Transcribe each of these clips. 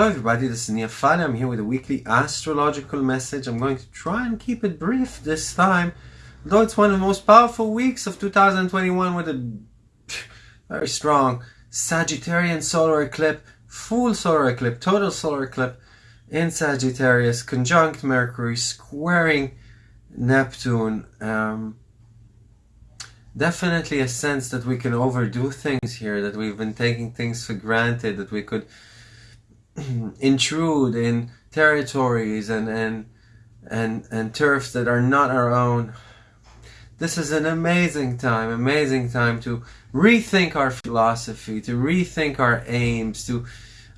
Hello everybody, this is Nia Fali. I'm here with a weekly astrological message. I'm going to try and keep it brief this time, though it's one of the most powerful weeks of 2021 with a very strong Sagittarian solar eclipse, full solar eclipse, total solar eclipse in Sagittarius, conjunct Mercury, squaring Neptune. Um, definitely a sense that we can overdo things here, that we've been taking things for granted, that we could intrude in territories and and and and turfs that are not our own. This is an amazing time, amazing time to rethink our philosophy, to rethink our aims, to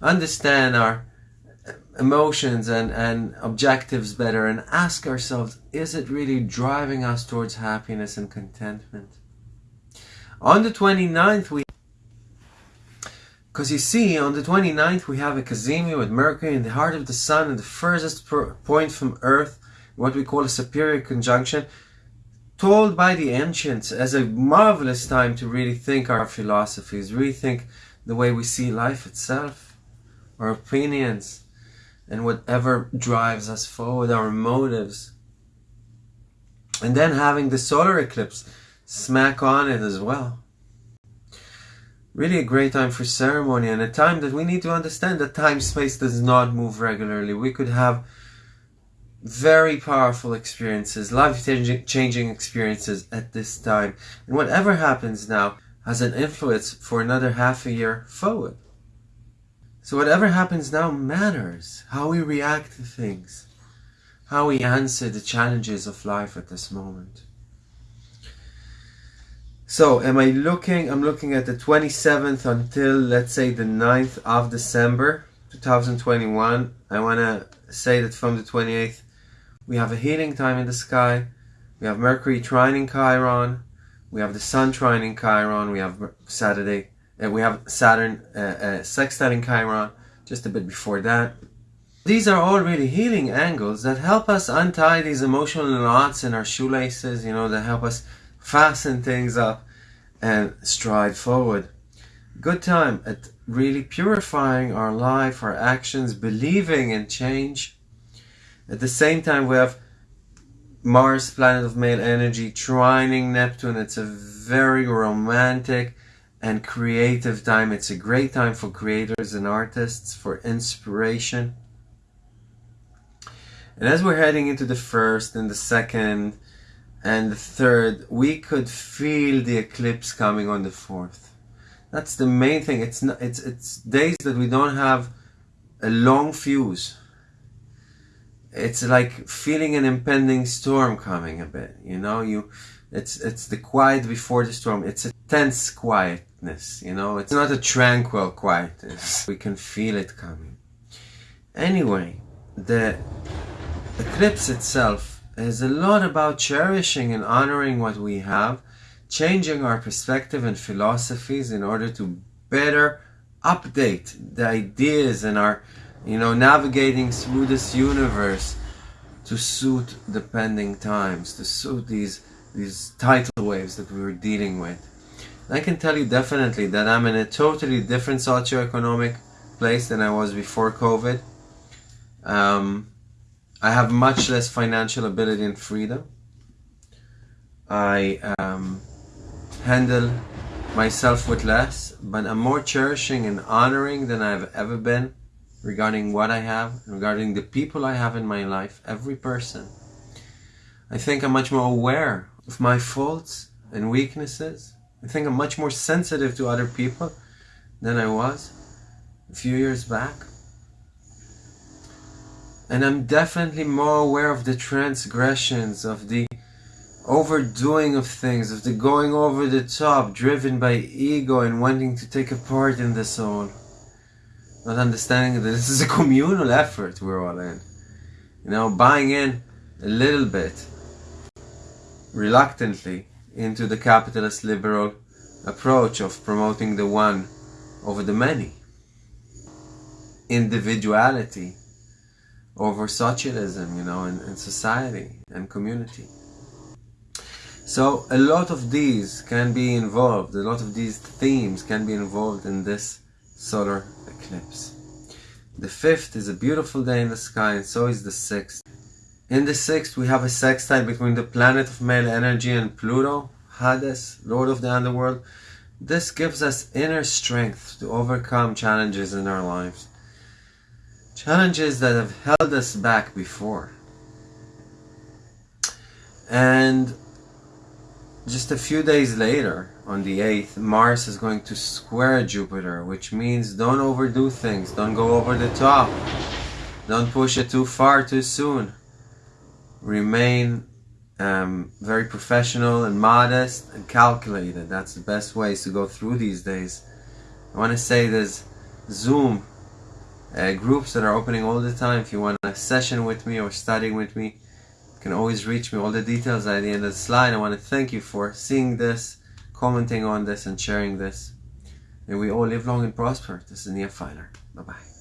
understand our emotions and, and objectives better and ask ourselves, is it really driving us towards happiness and contentment? On the 29th, we because you see, on the 29th, we have a Cazimi with Mercury in the heart of the Sun and the furthest point from Earth, what we call a superior conjunction, told by the ancients as a marvelous time to really think our philosophies, rethink the way we see life itself, our opinions, and whatever drives us forward, our motives. And then having the solar eclipse smack on it as well really a great time for ceremony and a time that we need to understand that time space does not move regularly. We could have very powerful experiences, life changing experiences at this time. And whatever happens now has an influence for another half a year forward. So whatever happens now matters. How we react to things. How we answer the challenges of life at this moment. So am I looking, I'm looking at the 27th until let's say the 9th of December 2021. I want to say that from the 28th we have a healing time in the sky. We have Mercury trining Chiron. We have the Sun trining Chiron. We have Saturday, uh, we have Saturn uh, uh, sextiling Chiron just a bit before that. These are all really healing angles that help us untie these emotional knots in our shoelaces, you know, that help us fasten things up and stride forward. Good time at really purifying our life, our actions, believing in change. At the same time, we have Mars, planet of male energy, trining Neptune. It's a very romantic and creative time. It's a great time for creators and artists, for inspiration. And as we're heading into the first and the second and the third, we could feel the eclipse coming on the fourth. That's the main thing. It's not, it's it's days that we don't have a long fuse. It's like feeling an impending storm coming a bit. You know, you it's it's the quiet before the storm. It's a tense quietness. You know, it's not a tranquil quietness. We can feel it coming. Anyway, the eclipse itself is a lot about cherishing and honoring what we have, changing our perspective and philosophies in order to better update the ideas and our, you know, navigating through this universe to suit the pending times, to suit these these tidal waves that we were dealing with. I can tell you definitely that I'm in a totally different socioeconomic place than I was before COVID. Um, I have much less financial ability and freedom. I um, handle myself with less, but I'm more cherishing and honoring than I've ever been regarding what I have, regarding the people I have in my life, every person. I think I'm much more aware of my faults and weaknesses. I think I'm much more sensitive to other people than I was a few years back. And I'm definitely more aware of the transgressions, of the overdoing of things, of the going over the top, driven by ego and wanting to take a part in the soul. Not understanding that this is a communal effort we're all in. You know, buying in a little bit, reluctantly, into the capitalist liberal approach of promoting the one over the many. Individuality over socialism, you know, in, in society and community. So a lot of these can be involved, a lot of these themes can be involved in this solar eclipse. The fifth is a beautiful day in the sky, and so is the sixth. In the sixth, we have a sextile between the planet of male energy and Pluto, Hades, Lord of the Underworld. This gives us inner strength to overcome challenges in our lives. Challenges that have held us back before. And just a few days later, on the 8th, Mars is going to square Jupiter, which means don't overdo things, don't go over the top, don't push it too far too soon. Remain um, very professional and modest and calculated. That's the best ways to go through these days. I want to say there's Zoom uh, groups that are opening all the time. If you want a session with me or studying with me, you can always reach me. All the details are at the end of the slide. I want to thank you for seeing this commenting on this and sharing this. And we all live long and prosper. This is Nia Filer. Bye bye.